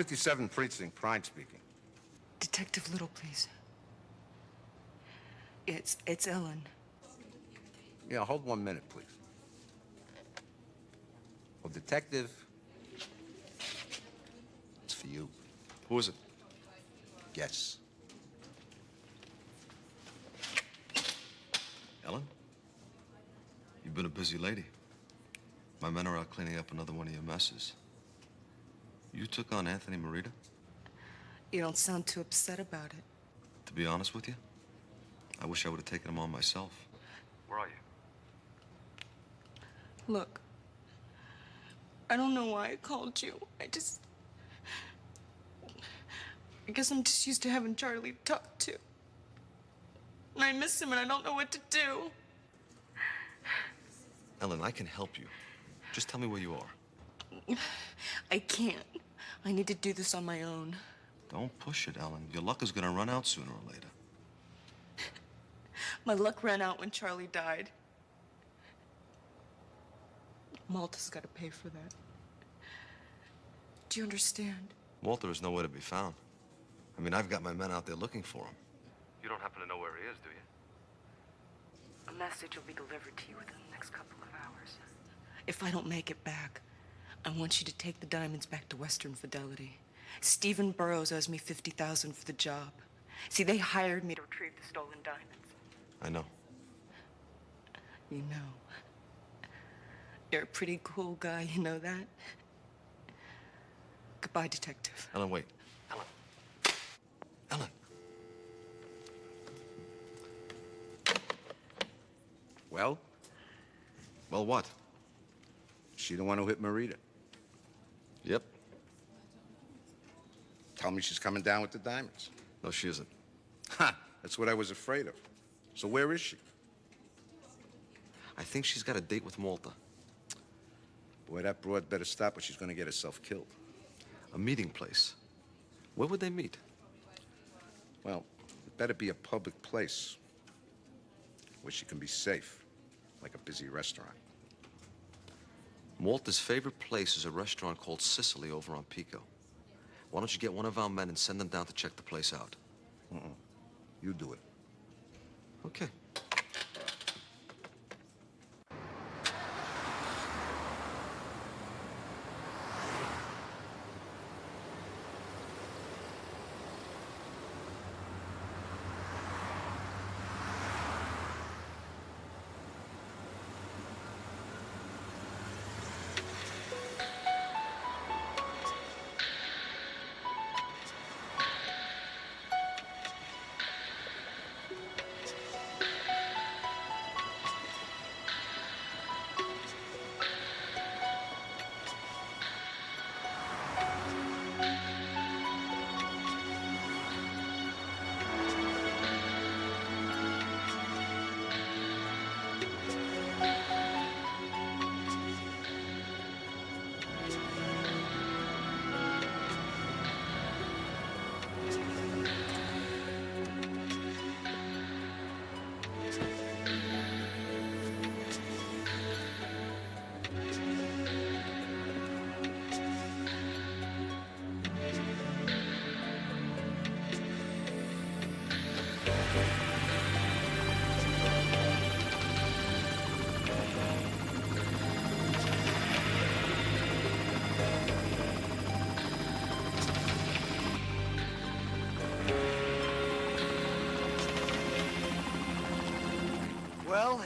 57 Precinct, Pride speaking. Detective Little, please. It's, it's Ellen. Yeah, hold one minute, please. Well, Detective, it's for you. Who is it? Guess. Ellen? You've been a busy lady. My men are out cleaning up another one of your messes. You took on Anthony Marita? You don't sound too upset about it. To be honest with you, I wish I would have taken him on myself. Where are you? Look, I don't know why I called you. I just. I guess I'm just used to having Charlie talk to. And I miss him and I don't know what to do. Ellen, I can help you. Just tell me where you are. [sighs] I can't. I need to do this on my own. Don't push it, Ellen. Your luck is gonna run out sooner or later. [sighs] My luck ran out when Charlie died. Malta's got to pay for that. Do you understand? Walter is nowhere to be found. I mean, I've got my men out there looking for him. You don't happen to know where he is, do you? A message will be delivered to you within the next couple of hours. If I don't make it back, I want you to take the diamonds back to Western Fidelity. Stephen Burrows owes me 50000 for the job. See, they hired me to retrieve the stolen diamonds. I know. You know. You're a pretty cool guy, you know that? Goodbye, Detective. Ellen, wait. Ellen. Ellen. Well? Well, what? She the one who hit Marita. Yep. Tell me she's coming down with the diamonds. No, she isn't. Ha! That's what I was afraid of. So where is she? I think she's got a date with Malta. Boy, that broad better stop or she's gonna get herself killed. A meeting place. Where would they meet? Well, it better be a public place where she can be safe, like a busy restaurant. Malta's favorite place is a restaurant called Sicily over on Pico. Why don't you get one of our men and send them down to check the place out? Mm-mm. You do it. Okay.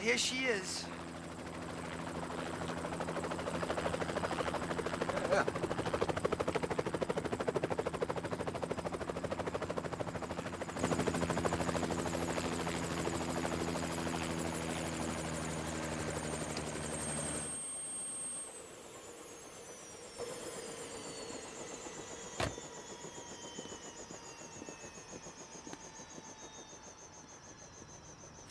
Here she is.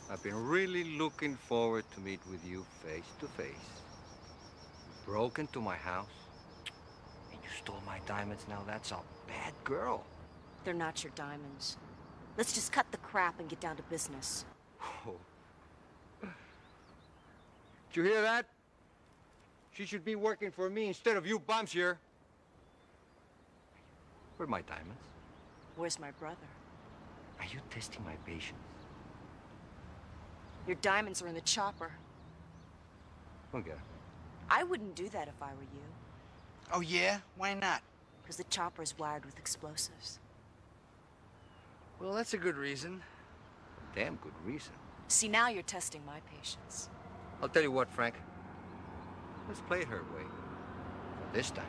I've been really looking forward to meet with you face to face. You broke into my house, and you stole my diamonds. Now that's a bad girl. They're not your diamonds. Let's just cut the crap and get down to business. Oh. Did you hear that? She should be working for me instead of you bums here. Where are my diamonds? Where's my brother? Are you testing my patience? Your diamonds are in the chopper. Go get 'em. I wouldn't do that if I were you. Oh, yeah? Why not? Because the chopper is wired with explosives. Well, that's a good reason. A Damn good reason. See, now you're testing my patience. I'll tell you what, Frank. Let's play it her way. For this time.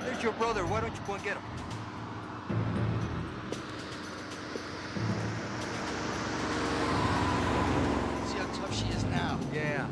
There's your brother. Why don't you go and get him? See how tough she is now. Yeah.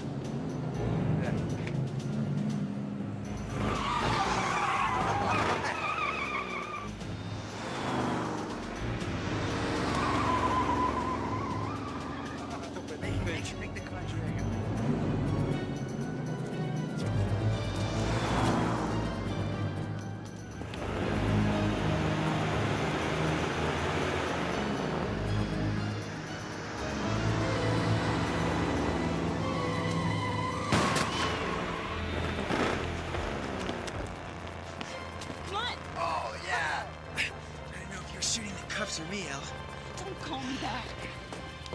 Call me back.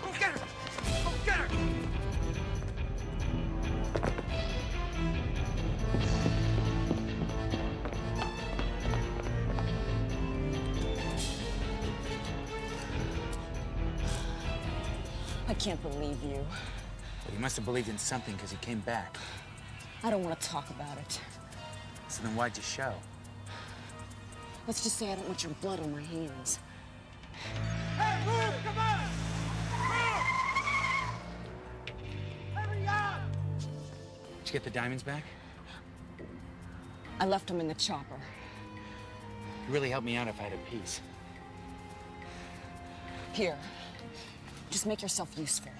Go get her! Go get her! I can't believe you. Well, you must have believed in something because he came back. I don't want to talk about it. So then why'd you show? Let's just say I don't want your blood on my hands. Did you get the diamonds back? I left them in the chopper. You really helped me out if I had a piece. Here. Just make yourself useful.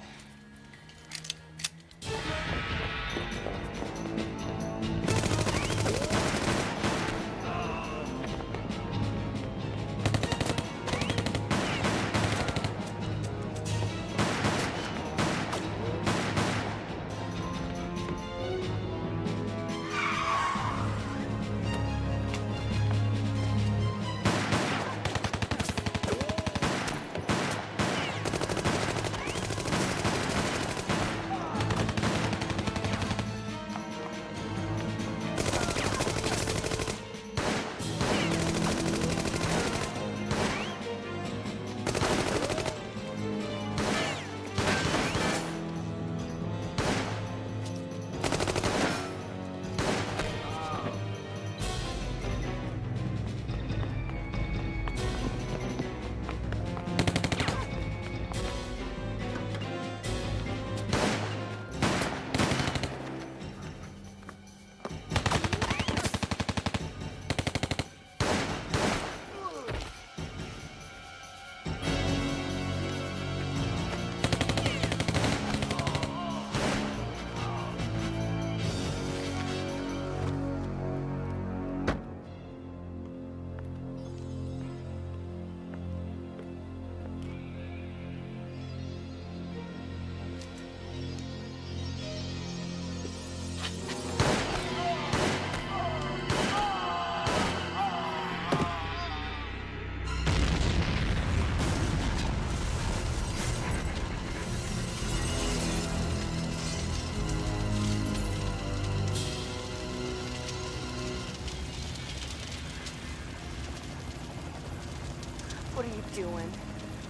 What are you doing?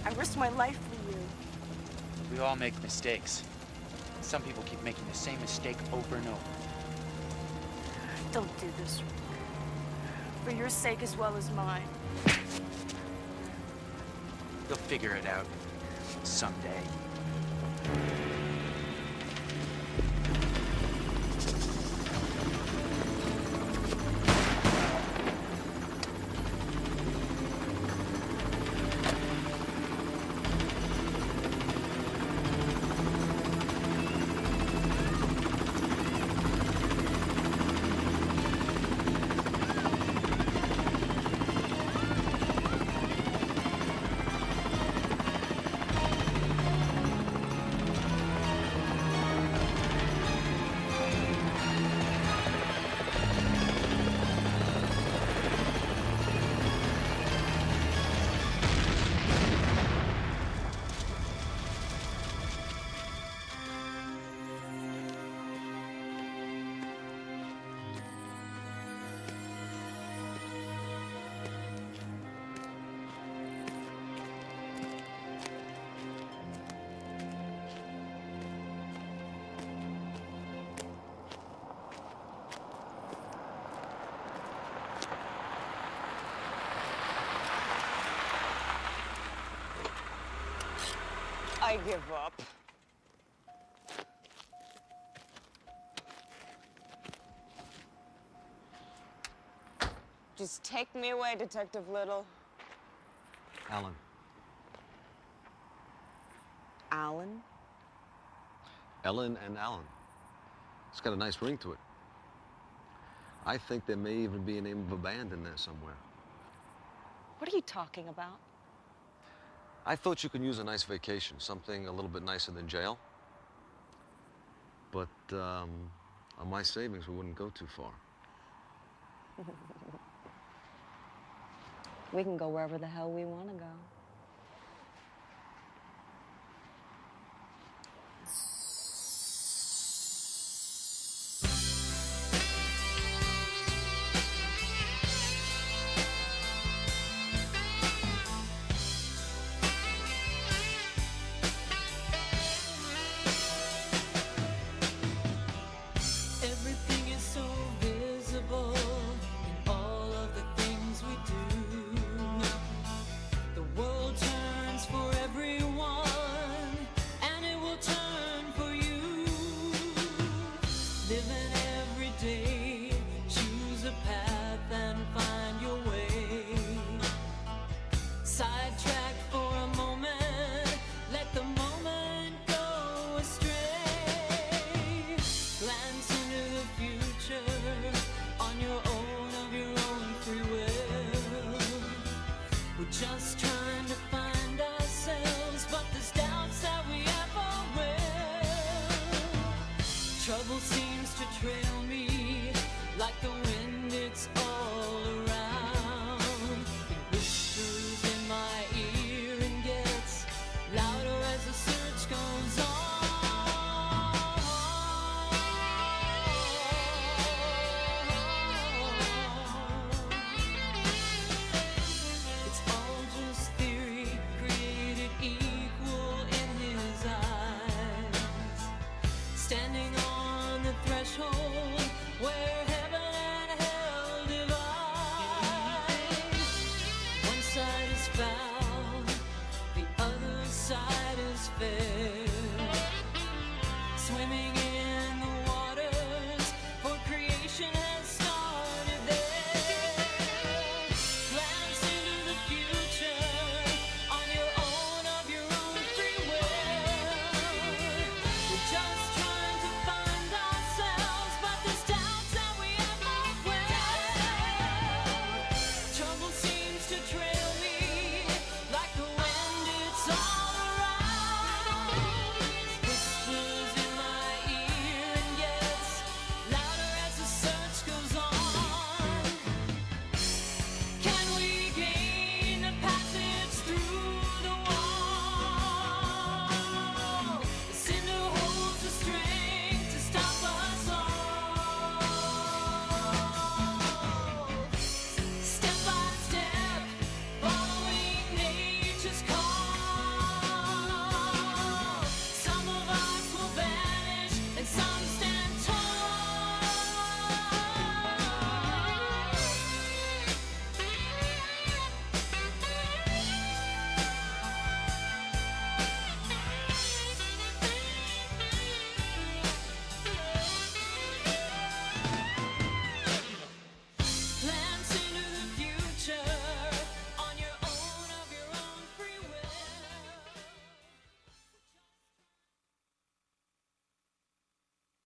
I risked my life for you. We all make mistakes. Some people keep making the same mistake over and over. Don't do this, Rick. For your sake as well as mine. You'll figure it out someday. I give up. Just take me away, Detective Little. Alan, Alan? Ellen and Alan. It's got a nice ring to it. I think there may even be a name of a band in there somewhere. What are you talking about? I thought you could use a nice vacation, something a little bit nicer than jail. But um, on my savings, we wouldn't go too far. [laughs] we can go wherever the hell we want to go.